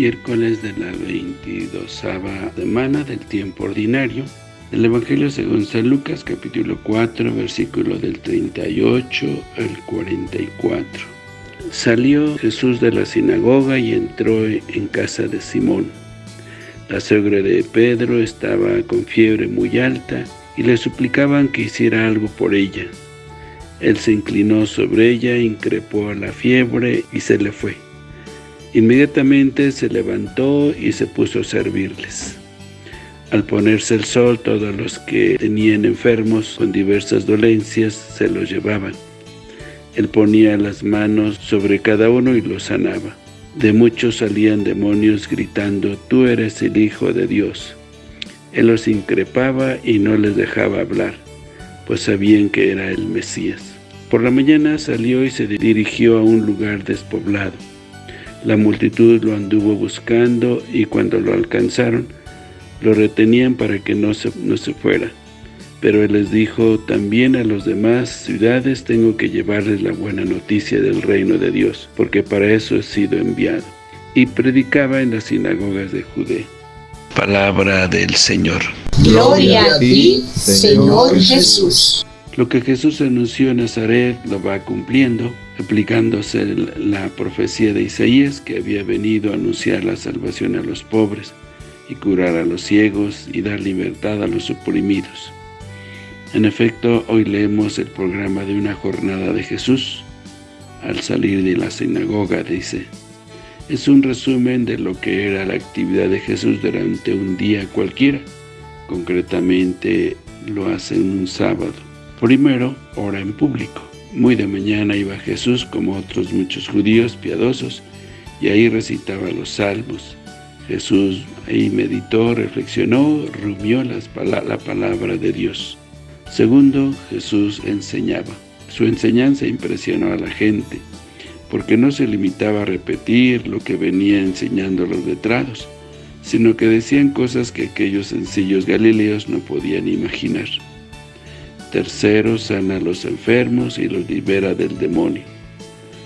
miércoles de la 22 semana del tiempo ordinario del Evangelio según San Lucas, capítulo 4, versículo del 38 al 44. Salió Jesús de la sinagoga y entró en casa de Simón. La suegra de Pedro estaba con fiebre muy alta y le suplicaban que hiciera algo por ella. Él se inclinó sobre ella, increpó a la fiebre y se le fue. Inmediatamente se levantó y se puso a servirles. Al ponerse el sol, todos los que tenían enfermos con diversas dolencias se los llevaban. Él ponía las manos sobre cada uno y los sanaba. De muchos salían demonios gritando, Tú eres el Hijo de Dios. Él los increpaba y no les dejaba hablar, pues sabían que era el Mesías. Por la mañana salió y se dirigió a un lugar despoblado. La multitud lo anduvo buscando y cuando lo alcanzaron, lo retenían para que no se, no se fuera. Pero él les dijo, también a los demás ciudades tengo que llevarles la buena noticia del reino de Dios, porque para eso he sido enviado. Y predicaba en las sinagogas de Judea. Palabra del Señor. Gloria a ti, Señor Jesús. Lo que Jesús anunció en Nazaret lo va cumpliendo, aplicándose la profecía de Isaías que había venido a anunciar la salvación a los pobres y curar a los ciegos y dar libertad a los oprimidos. En efecto, hoy leemos el programa de una jornada de Jesús. Al salir de la sinagoga dice, es un resumen de lo que era la actividad de Jesús durante un día cualquiera. Concretamente lo hace en un sábado. Primero, ora en público. Muy de mañana iba Jesús, como otros muchos judíos piadosos, y ahí recitaba los salmos. Jesús ahí meditó, reflexionó, rumió la palabra de Dios. Segundo, Jesús enseñaba. Su enseñanza impresionó a la gente, porque no se limitaba a repetir lo que venía enseñando los letrados, sino que decían cosas que aquellos sencillos galileos no podían imaginar. Tercero, sana a los enfermos y los libera del demonio.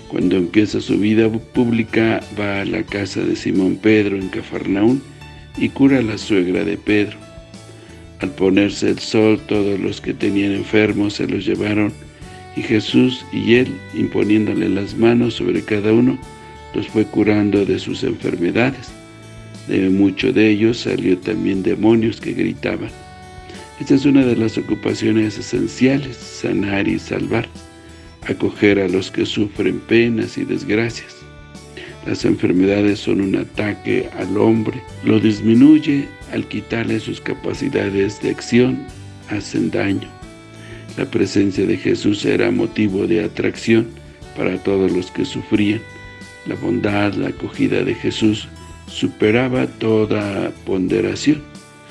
Cuando empieza su vida pública, va a la casa de Simón Pedro en Cafarnaún y cura a la suegra de Pedro. Al ponerse el sol, todos los que tenían enfermos se los llevaron, y Jesús y él, imponiéndole las manos sobre cada uno, los fue curando de sus enfermedades. De muchos de ellos salió también demonios que gritaban. Esta es una de las ocupaciones esenciales, sanar y salvar, acoger a los que sufren penas y desgracias. Las enfermedades son un ataque al hombre, lo disminuye al quitarle sus capacidades de acción, hacen daño. La presencia de Jesús era motivo de atracción para todos los que sufrían. La bondad, la acogida de Jesús superaba toda ponderación.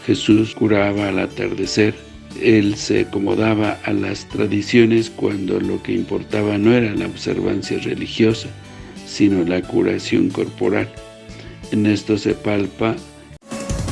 Jesús curaba al atardecer. Él se acomodaba a las tradiciones cuando lo que importaba no era la observancia religiosa, sino la curación corporal. En esto se palpa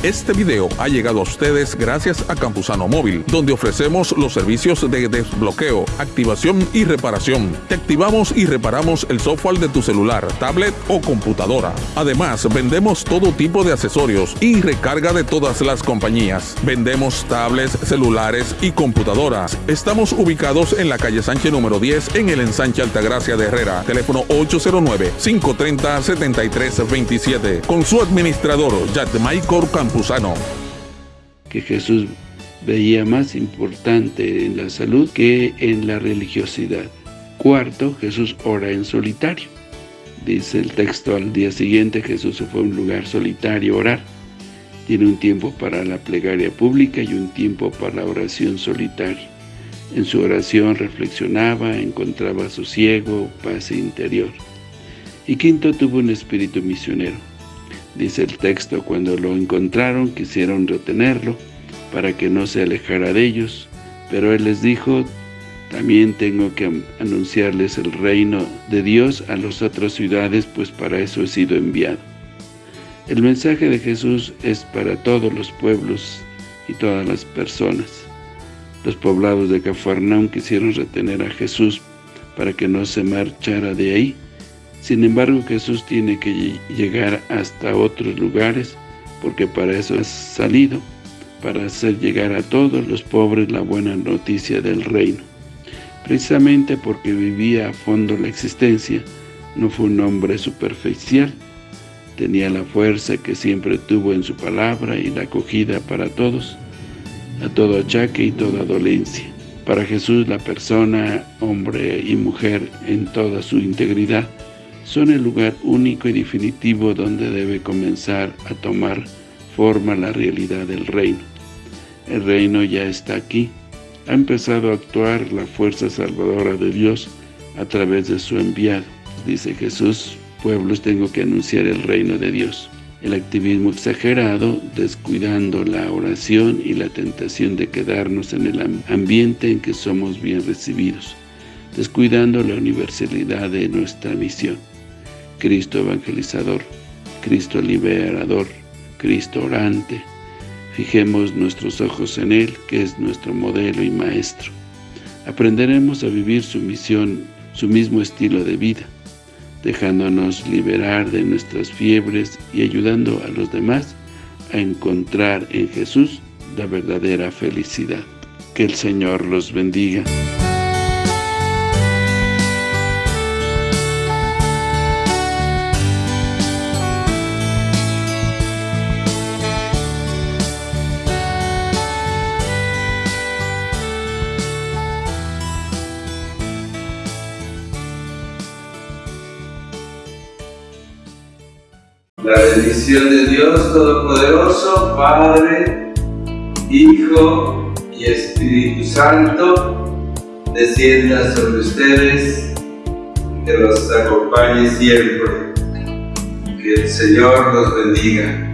este video ha llegado a ustedes gracias a Campusano Móvil, donde ofrecemos los servicios de desbloqueo, activación y reparación. Te activamos y reparamos el software de tu celular, tablet o computadora. Además, vendemos todo tipo de accesorios y recarga de todas las compañías. Vendemos tablets, celulares y computadoras. Estamos ubicados en la calle Sánchez número 10 en el ensanche Altagracia de Herrera. Teléfono 809-530-7327. Con su administrador, Michael Que Jesús veía más importante en la salud que en la religiosidad. Cuarto, Jesús ora en solitario. Dice el texto, al día siguiente Jesús se fue a un lugar solitario a orar. Tiene un tiempo para la plegaria pública y un tiempo para la oración solitaria. En su oración reflexionaba, encontraba sosiego, paz interior. Y quinto, tuvo un espíritu misionero Dice el texto, cuando lo encontraron quisieron retenerlo para que no se alejara de ellos, pero él les dijo, también tengo que anunciarles el reino de Dios a las otras ciudades, pues para eso he sido enviado. El mensaje de Jesús es para todos los pueblos y todas las personas. Los poblados de Cafarnaum quisieron retener a Jesús para que no se marchara de ahí, Sin embargo, Jesús tiene que llegar hasta otros lugares, porque para eso ha salido, para hacer llegar a todos los pobres la buena noticia del reino. Precisamente porque vivía a fondo la existencia, no fue un hombre superficial, tenía la fuerza que siempre tuvo en su palabra y la acogida para todos, a todo achaque y toda dolencia. Para Jesús la persona, hombre y mujer en toda su integridad, son el lugar único y definitivo donde debe comenzar a tomar forma la realidad del reino. El reino ya está aquí, ha empezado a actuar la fuerza salvadora de Dios a través de su enviado. Dice Jesús, pueblos tengo que anunciar el reino de Dios. El activismo exagerado, descuidando la oración y la tentación de quedarnos en el ambiente en que somos bien recibidos, descuidando la universalidad de nuestra misión. Cristo evangelizador, Cristo liberador, Cristo orante. Fijemos nuestros ojos en Él, que es nuestro modelo y maestro. Aprenderemos a vivir su misión, su mismo estilo de vida, dejándonos liberar de nuestras fiebres y ayudando a los demás a encontrar en Jesús la verdadera felicidad. Que el Señor los bendiga. La bendición de Dios Todopoderoso, Padre, Hijo y Espíritu Santo, descienda sobre ustedes, que los acompañe siempre. Que el Señor los bendiga.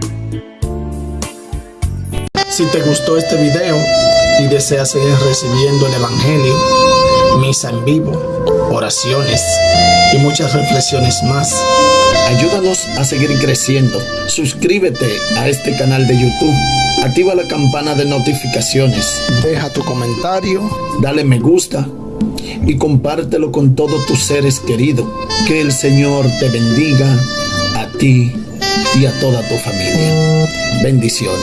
Si te gustó este video y deseas seguir recibiendo el Evangelio, misa en vivo, oraciones y muchas reflexiones más, Ayúdanos a seguir creciendo. Suscríbete a este canal de YouTube. Activa la campana de notificaciones. Deja tu comentario. Dale me gusta. Y compártelo con todos tus seres queridos. Que el Señor te bendiga a ti y a toda tu familia. Bendiciones.